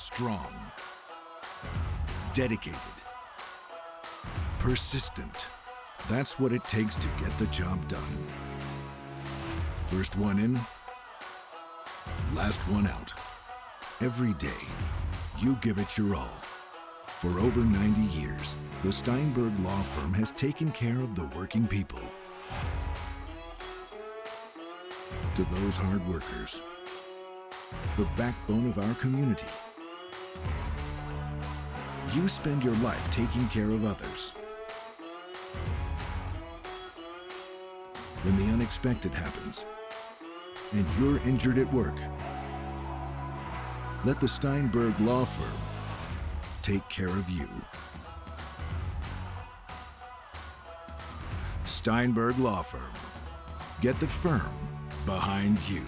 Strong. Dedicated. Persistent. That's what it takes to get the job done. First one in, last one out. Every day, you give it your all. For over 90 years, the Steinberg Law Firm has taken care of the working people. To those hard workers, the backbone of our community. You spend your life taking care of others. When the unexpected happens, and you're injured at work, let the Steinberg Law Firm take care of you. Steinberg Law Firm. Get the firm behind you.